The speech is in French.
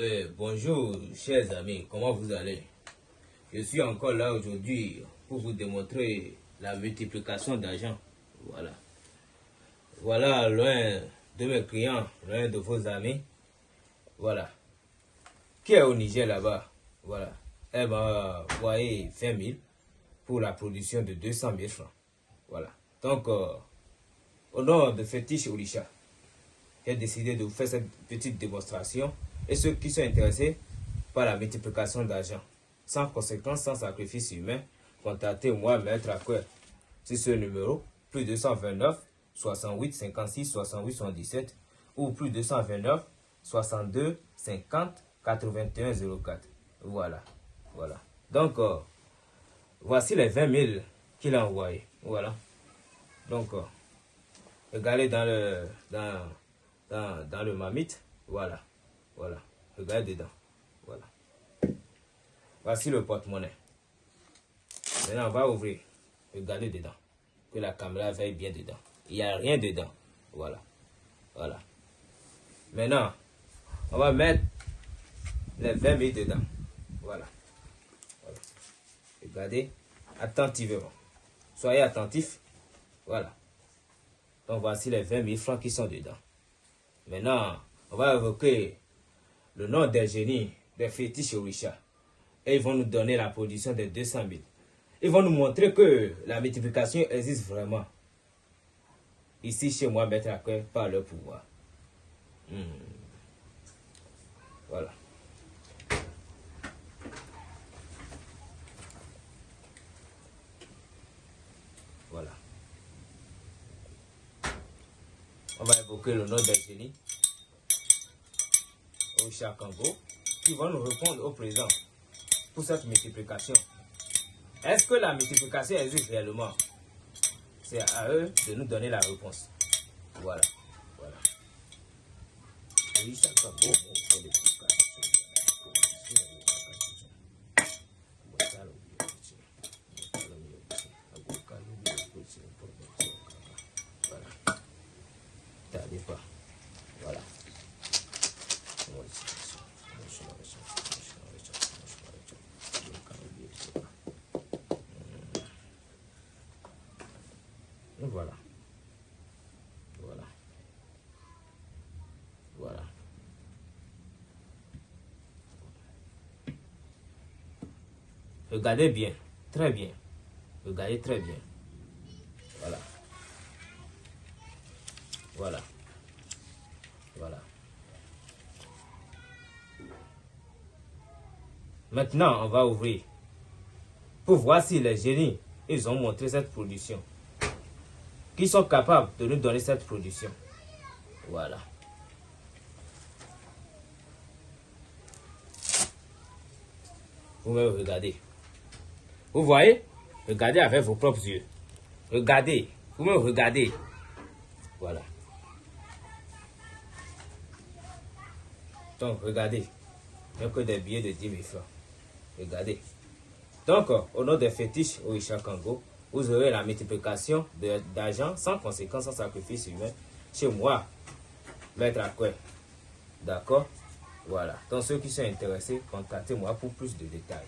Eh, bonjour, chers amis, comment vous allez? Je suis encore là aujourd'hui pour vous démontrer la multiplication d'argent. Voilà. Voilà l'un de mes clients, l'un de vos amis. Voilà. Qui est au Niger là-bas? Voilà. Elle m'a envoyé 20 000 pour la production de 200 000 francs. Voilà. Donc, euh, au nom de Fétiche Olisha, j'ai décidé de vous faire cette petite démonstration. Et ceux qui sont intéressés par la multiplication d'argent, sans conséquence, sans sacrifice humain, contactez-moi, Maître Acquer, C'est ce numéro, plus 229 68 56 68 77 ou plus 229 62 50 81 04. Voilà, voilà. Donc, euh, voici les 20 000 qu'il a envoyés. Voilà. Donc, euh, regardez dans le, dans, dans le mamite. Voilà. Voilà. Regardez dedans. Voilà. Voici le porte-monnaie. Maintenant, on va ouvrir. Regardez dedans. Que la caméra veille bien dedans. Il n'y a rien dedans. Voilà. Voilà. Maintenant, on va mettre les 20 000 dedans. Voilà. voilà. Regardez attentivement. Soyez attentifs. Voilà. Donc voici les 20 000 francs qui sont dedans. Maintenant, on va évoquer le nom des génies, des fétiches Orisha. Et ils vont nous donner la production de 200 000. Ils vont nous montrer que la multiplication existe vraiment. Ici, chez moi, mettre à cœur par le pouvoir. Hmm. Voilà. Voilà. On va évoquer le nom des génies au Chakango qui vont nous répondre au présent pour cette multiplication. Est-ce que la multiplication existe réellement? C'est à eux de nous donner la réponse. Voilà. Voilà. Voilà. Voilà. Voilà. Regardez bien. Très bien. Regardez très bien. Voilà. Voilà. Voilà. Maintenant, on va ouvrir. Pour voir si les génies, ils ont montré cette production qui sont capables de nous donner cette production. Voilà. Vous me regardez. Vous voyez? Regardez avec vos propres yeux. Regardez. Vous me regardez. Voilà. Donc, regardez. Il n'y a que des billets de 10 000 francs. Regardez. Donc, au nom des fétiches au Isha Kango, vous aurez la multiplication d'argent sans conséquence, sans sacrifice humain. Chez moi, mettre à D'accord? Voilà. Donc ceux qui sont intéressés, contactez-moi pour plus de détails.